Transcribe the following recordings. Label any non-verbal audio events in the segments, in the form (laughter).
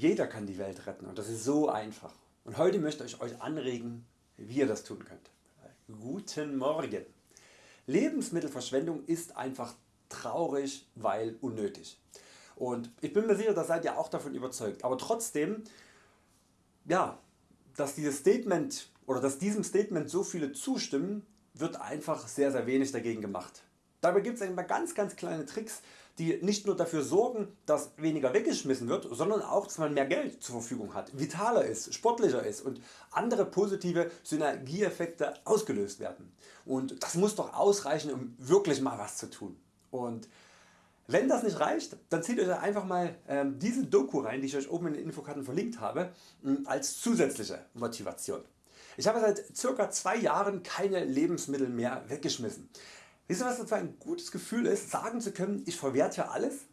Jeder kann die Welt retten und das ist so einfach. Und heute möchte ich Euch anregen wie ihr das tun könnt. Guten Morgen. Lebensmittelverschwendung ist einfach traurig weil unnötig. Und ich bin mir sicher da seid ihr auch davon überzeugt. Aber trotzdem ja, dass dieses Statement oder dass diesem Statement so viele zustimmen wird einfach sehr sehr wenig dagegen gemacht. Dabei gibt es ganz ganz kleine Tricks die nicht nur dafür sorgen dass weniger weggeschmissen wird, sondern auch dass man mehr Geld zur Verfügung hat, vitaler ist, sportlicher ist und andere positive Synergieeffekte ausgelöst werden. Und das muss doch ausreichen um wirklich mal was zu tun. Und wenn das nicht reicht, dann zieht Euch einfach mal ähm, diese Doku rein, die ich Euch oben in den Infokarten verlinkt habe, als zusätzliche Motivation. Ich habe seit ca. 2 Jahren keine Lebensmittel mehr weggeschmissen. Wisst ihr was das ein gutes Gefühl ist, sagen zu können, ich verwerte alles?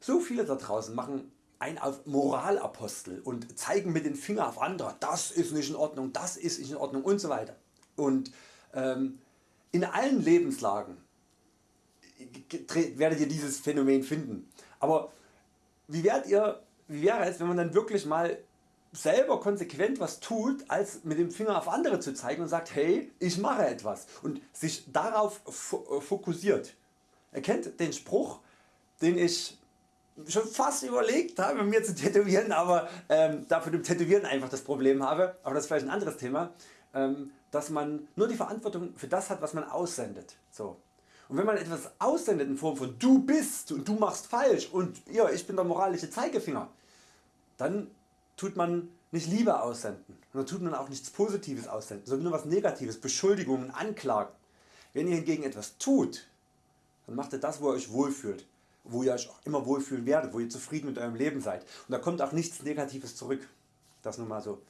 So viele da draußen machen ein auf Moralapostel und zeigen mit dem Finger auf andere, das ist nicht in Ordnung, das ist nicht in Ordnung und so weiter. Und ähm, in allen Lebenslagen werdet ihr dieses Phänomen finden. Aber wie, werdet ihr, wie wäre es wenn man dann wirklich mal selber konsequent was tut als mit dem Finger auf andere zu zeigen und sagt hey ich mache etwas und sich darauf äh, fokussiert. Er kennt den Spruch den ich schon fast überlegt habe mir zu tätowieren, aber ähm, da dem Tätowieren einfach das Problem habe, aber das ist vielleicht ein anderes Thema, ähm, dass man nur die Verantwortung für das hat was man aussendet. So. Und wenn man etwas aussendet in Form von du bist und du machst falsch und ja, ich bin der moralische Zeigefinger, dann tut man nicht Liebe aussenden und tut man auch nichts Positives aussenden, sondern nur was Negatives, Beschuldigungen, Anklagen. Wenn ihr hingegen etwas tut, dann macht ihr das wo ihr Euch wohlfühlt, wo ihr Euch auch immer wohlfühlen werdet, wo ihr zufrieden mit Eurem Leben seid und da kommt auch nichts Negatives zurück. Das nur mal so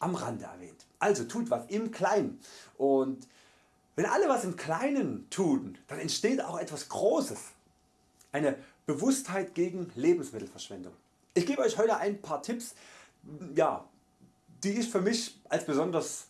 am Rande erwähnt. Also tut was im Kleinen und wenn alle was im Kleinen tun, dann entsteht auch etwas Großes. Eine Bewusstheit gegen Lebensmittelverschwendung. Ich gebe Euch heute ein paar Tipps ja, die ich für mich als besonders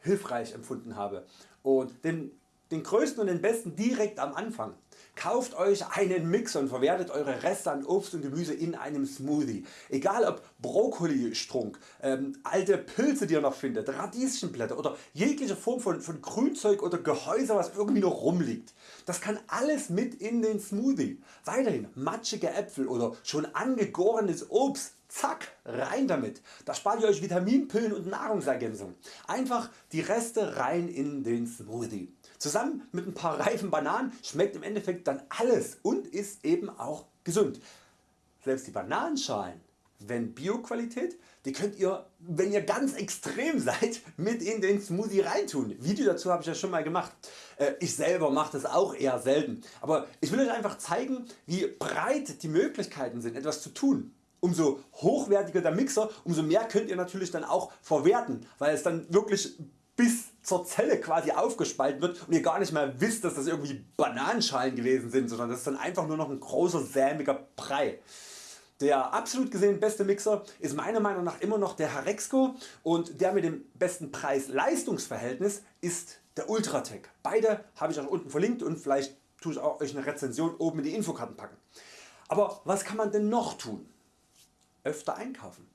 hilfreich empfunden habe und den, den größten und den besten direkt am Anfang. Kauft Euch einen Mixer und verwertet Eure Reste an Obst und Gemüse in einem Smoothie. Egal ob Brokkolistrunk, ähm, alte Pilze die ihr noch findet, Radieschenblätter oder jegliche Form von, von Grünzeug oder Gehäuse was irgendwie noch rumliegt. Das kann alles mit in den Smoothie. Weiterhin matschige Äpfel oder schon angegorenes Obst Zack, rein damit. Da spart ihr Euch Vitaminpillen und Nahrungsergänzung. Einfach die Reste rein in den Smoothie. Zusammen mit ein paar reifen Bananen schmeckt im Endeffekt dann alles und ist eben auch gesund. Selbst die Bananenschalen, wenn Bioqualität, die könnt ihr wenn ihr ganz extrem (laughs) seid mit in den Smoothie reintun. Video dazu habe ich ja schon mal gemacht. Äh, ich selber mache das auch eher selten. Aber ich will Euch einfach zeigen wie breit die Möglichkeiten sind etwas zu tun umso hochwertiger der Mixer, umso mehr könnt ihr natürlich dann auch verwerten, weil es dann wirklich bis zur Zelle quasi aufgespalten wird und ihr gar nicht mehr wisst dass das irgendwie Bananenschalen gewesen sind, sondern das ist dann einfach nur noch ein großer sämiger Brei. Der absolut gesehen beste Mixer ist meiner Meinung nach immer noch der Harexco und der mit dem besten Preis-Leistungs-Verhältnis ist der Ultratech. Beide habe ich auch unten verlinkt und vielleicht tue ich auch Euch eine Rezension oben in die Infokarten packen. Aber was kann man denn noch tun? Öfter einkaufen.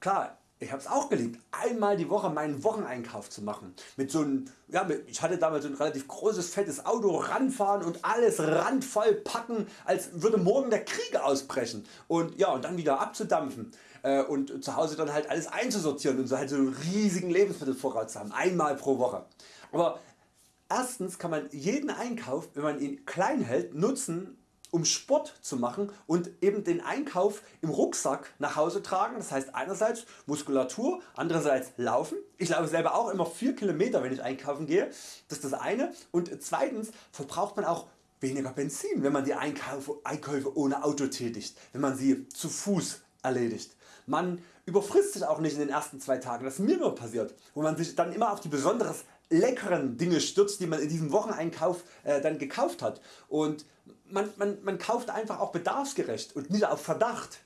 Klar, ich habe es auch geliebt, einmal die Woche meinen Wocheneinkauf zu machen. Mit so einem, ja, ich hatte damals so ein relativ großes fettes Auto ranfahren und alles randvoll packen, als würde morgen der Krieg ausbrechen. Und, ja, und dann wieder abzudampfen äh, und zu Hause dann halt alles einzusortieren und so halt so einen riesigen Lebensmittelvorrat zu haben, einmal pro Woche. Aber erstens kann man jeden Einkauf, wenn man ihn klein hält, nutzen um Sport zu machen und eben den Einkauf im Rucksack nach Hause tragen. Das heißt einerseits Muskulatur, andererseits Laufen. Ich laufe selber auch immer 4 km wenn ich einkaufen gehe. Das ist das eine. Und zweitens verbraucht man auch weniger Benzin wenn man die Einkäufe, Einkäufe ohne Auto tätigt, wenn man sie zu Fuß erledigt. Man überfrisst sich auch nicht in den ersten zwei Tagen, das mir immer passiert, wo man sich dann immer auf die besonders leckeren Dinge stürzt die man in diesem Wocheneinkauf äh, dann gekauft hat und man, man, man kauft einfach auch bedarfsgerecht und nicht auf Verdacht.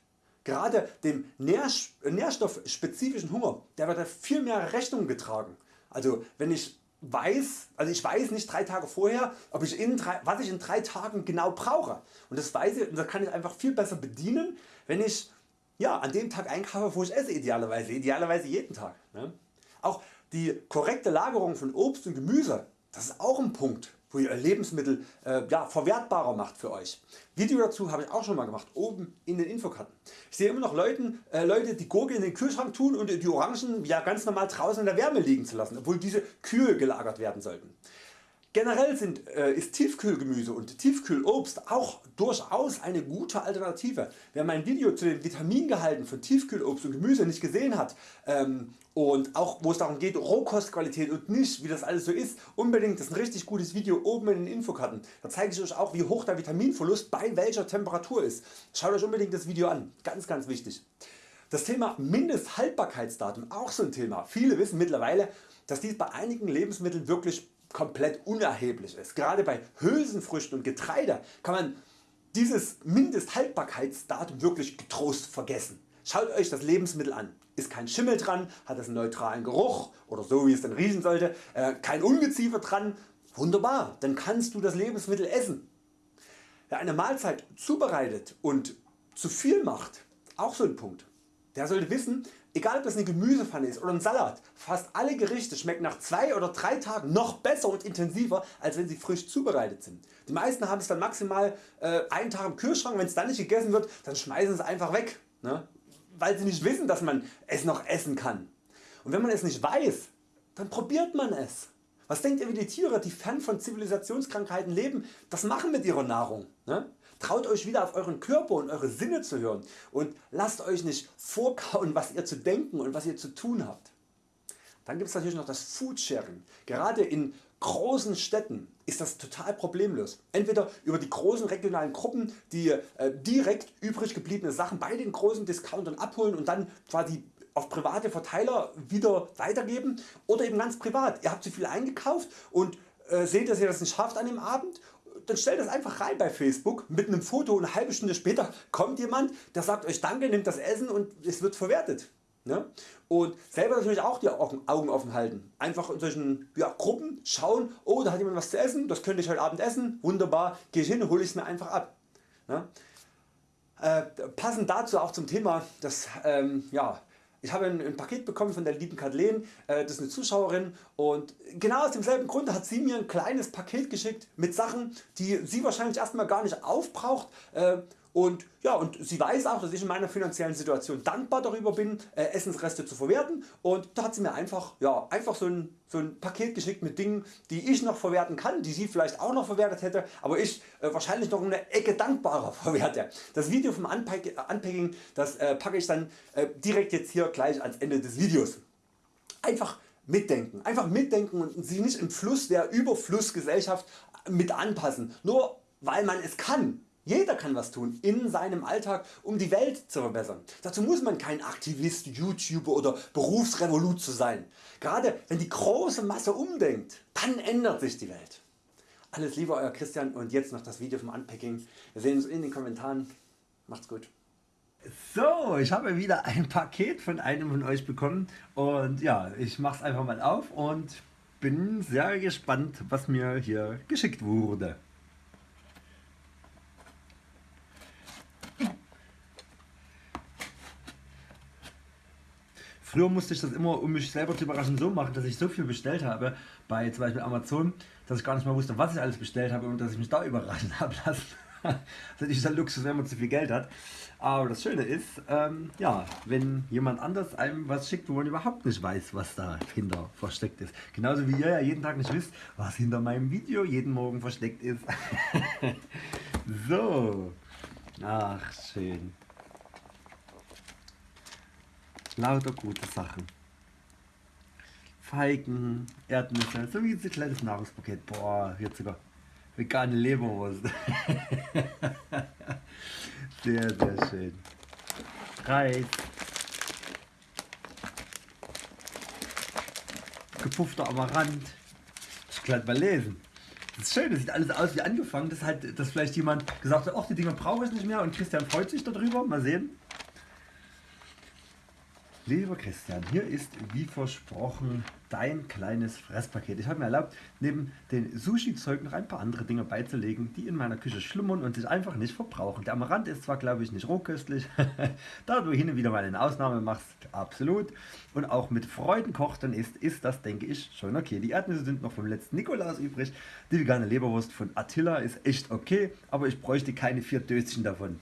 Gerade dem nährstoffspezifischen Hunger der wird viel mehr Rechnung getragen. Also wenn ich weiß, also ich weiß nicht drei Tage vorher ob ich in drei, was ich in drei Tagen genau brauche und das weiß ich und das kann ich einfach viel besser bedienen wenn ich ja, an dem Tag einkaufe wo ich esse idealerweise, idealerweise jeden Tag. Ne? Auch die korrekte Lagerung von Obst und Gemüse, das ist auch ein Punkt wo ihr Lebensmittel äh, ja, verwertbarer macht für Euch. Video dazu habe ich auch schon mal gemacht, oben in den Infokarten. Ich sehe immer noch Leuten, äh, Leute die Gurke in den Kühlschrank tun und die Orangen ja ganz normal draußen in der Wärme liegen zu lassen, obwohl diese kühl gelagert werden sollten. Generell sind, äh, ist Tiefkühlgemüse und Tiefkühlobst auch durchaus eine gute Alternative. Wer mein Video zu den Vitamingehalten von Tiefkühlobst und Gemüse nicht gesehen hat ähm, und auch wo es darum geht Rohkostqualität und nicht wie das alles so ist, unbedingt das ist ein richtig gutes Video oben in den Infokarten. Da zeige ich Euch auch wie hoch der Vitaminverlust bei welcher Temperatur ist. Schaut Euch unbedingt das Video an, ganz ganz wichtig. Das Thema Mindesthaltbarkeitsdatum auch so ein Thema. Viele wissen mittlerweile dass dies bei einigen Lebensmitteln wirklich komplett unerheblich ist. Gerade bei Hülsenfrüchten und Getreide kann man dieses Mindesthaltbarkeitsdatum wirklich getrost vergessen. Schaut Euch das Lebensmittel an. Ist kein Schimmel dran, hat es einen neutralen Geruch oder so wie es dann riechen sollte, äh, kein Ungeziefer dran, wunderbar, dann kannst du das Lebensmittel essen. Wer eine Mahlzeit zubereitet und zu viel macht, auch so ein Punkt. Der sollte wissen, Egal ob das eine Gemüsepfanne ist oder ein Salat, fast alle Gerichte schmecken nach 2 oder 3 Tagen noch besser und intensiver als wenn sie frisch zubereitet sind. Die meisten haben es dann maximal äh, einen Tag im Kühlschrank, wenn es dann nicht gegessen wird, dann schmeißen sie es einfach weg, ne? weil sie nicht wissen dass man es noch essen kann. Und wenn man es nicht weiß, dann probiert man es. Was denkt ihr wie die Tiere die fern von Zivilisationskrankheiten leben, das machen mit ihrer Nahrung. Ne? Traut Euch wieder auf Euren Körper und Eure Sinne zu hören und lasst Euch nicht vorkauen was ihr zu denken und was ihr zu tun habt. Dann gibt es natürlich noch das Foodsharing. Gerade in großen Städten ist das total problemlos. Entweder über die großen regionalen Gruppen die äh, direkt übrig gebliebene Sachen bei den großen Discountern abholen und dann quasi auf private Verteiler wieder weitergeben oder eben ganz privat. Ihr habt zu viel eingekauft und äh, seht dass ihr das nicht schafft an dem Abend dann stellt das einfach rein bei Facebook mit einem Foto und eine halbe Stunde später kommt jemand der sagt Euch Danke, nimmt das Essen und es wird verwertet. Ne? Und selber natürlich auch die Augen offen halten. Einfach in solchen ja, Gruppen schauen, oh da hat jemand was zu essen, das könnte ich heute Abend essen, wunderbar, gehe ich hin, hole ich es mir einfach ab. Ne? Äh, passend dazu auch zum Thema, dass ähm, ja, ich habe ein, ein, Paket bekommen von der lieben Kathleen, äh, das ist eine Zuschauerin und genau aus demselben Grund hat sie mir ein kleines Paket geschickt mit Sachen die sie wahrscheinlich erstmal gar nicht aufbraucht äh, und, ja, und sie weiß auch dass ich in meiner finanziellen Situation dankbar darüber bin äh, Essensreste zu verwerten und da hat sie mir einfach, ja, einfach so, ein, so ein Paket geschickt mit Dingen die ich noch verwerten kann, die sie vielleicht auch noch verwertet hätte, aber ich äh, wahrscheinlich noch eine Ecke dankbarer (laughs) verwerte. Das Video vom Unpacking das äh, packe ich dann äh, direkt jetzt hier gleich ans Ende des Videos. Einfach mitdenken, einfach mitdenken und sich nicht im Fluss der Überflussgesellschaft mit anpassen, nur weil man es kann jeder kann was tun in seinem Alltag um die Welt zu verbessern. Dazu muss man kein Aktivist, YouTuber oder Berufsrevolut zu sein. Gerade wenn die große Masse umdenkt, dann ändert sich die Welt. Alles Liebe Euer Christian und jetzt noch das Video vom Unpacking. Wir sehen uns in den Kommentaren. Macht's gut. So, ich habe wieder ein Paket von einem von Euch bekommen und ja, ich mache es einfach mal auf und bin sehr gespannt was mir hier geschickt wurde. Früher musste ich das immer, um mich selber zu überraschen, so machen, dass ich so viel bestellt habe, bei zum Beispiel Amazon, dass ich gar nicht mehr wusste, was ich alles bestellt habe und dass ich mich da überraschen (laughs) habe lassen. das ist der Luxus, wenn man zu viel Geld hat. Aber das Schöne ist, ähm, ja, wenn jemand anders einem was schickt, wo man überhaupt nicht weiß, was dahinter versteckt ist. Genauso wie ihr ja jeden Tag nicht wisst, was hinter meinem Video jeden Morgen versteckt ist. (laughs) so, ach schön. Lauter gute Sachen. Feigen, Erdnüsse, so wie ein kleines Nahrungspaket. Boah, jetzt sogar vegane Leberwurst. (laughs) sehr, sehr schön. Reis. Gepuffter Amaranth. Ich kann mal lesen. Das ist schön, das sieht alles aus wie angefangen. Das halt, dass vielleicht jemand gesagt hat, ach die Dinger brauche ich nicht mehr und Christian freut sich darüber. Mal sehen. Lieber Christian, hier ist wie versprochen dein kleines Fresspaket. Ich habe mir erlaubt, neben den Sushi-Zeug noch ein paar andere Dinge beizulegen, die in meiner Küche schlummern und sich einfach nicht verbrauchen. Der Amaranth ist zwar, glaube ich, nicht rohköstlich, (laughs) da du hin und wieder mal eine Ausnahme machst, absolut. Und auch mit Freuden kocht und isst, ist das, denke ich, schon okay. Die Erdnüsse sind noch vom letzten Nikolaus übrig. Die vegane Leberwurst von Attila ist echt okay, aber ich bräuchte keine vier Döschen davon.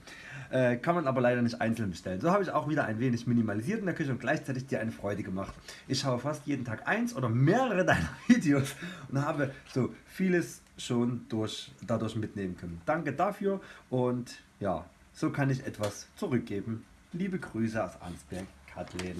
Äh, kann man aber leider nicht einzeln bestellen. So habe ich auch wieder ein wenig minimalisiert in der Küche und gleichzeitig dir eine Freude gemacht. Ich schaue fast jeden Tag eins oder mehrere (laughs) deiner Videos und habe so vieles schon durch, dadurch mitnehmen können. Danke dafür und ja, so kann ich etwas zurückgeben. Liebe Grüße aus Ansberg, Kathleen.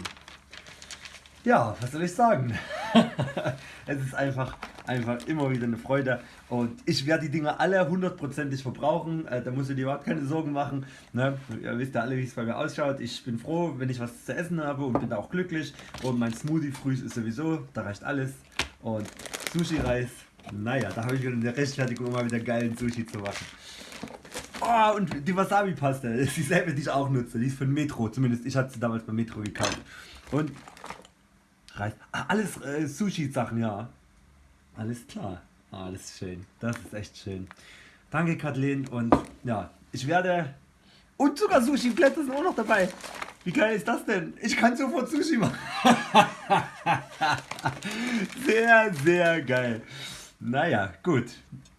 Ja, was soll ich sagen? (laughs) es ist einfach, einfach immer wieder eine Freude und ich werde die Dinge alle hundertprozentig verbrauchen. Äh, da musst du dir überhaupt keine Sorgen machen. Ne? Ihr wisst ja alle, wie es bei mir ausschaut. Ich bin froh, wenn ich was zu essen habe und bin da auch glücklich. Und mein Smoothie früh ist sowieso, da reicht alles. Und Sushi-Reis, naja, da habe ich wieder eine Rechtfertigung, mal wieder geilen Sushi zu machen. Oh, und die Wasabi-Paste, (laughs) ist dieselbe, die ich auch nutze. Die ist von Metro, zumindest ich hatte sie damals bei Metro gekauft. Und Reis. Ah, alles äh, Sushi-Sachen, ja. Alles klar. Alles schön. Das ist echt schön. Danke, Kathleen. Und ja, ich werde. Und sogar Sushi-Plätze sind auch noch dabei. Wie geil ist das denn? Ich kann sofort Sushi machen. (laughs) sehr, sehr geil. Naja, gut.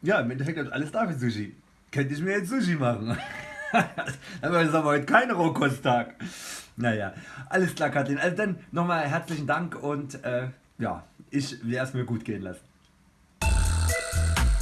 Ja, im Endeffekt habe alles da für Sushi. Könnte ich mir jetzt Sushi machen. (laughs) aber es ist aber heute kein Rohkosttag. Naja, alles klar, Kathleen. Also dann nochmal herzlichen Dank und äh, ja, ich werde es mir gut gehen lassen.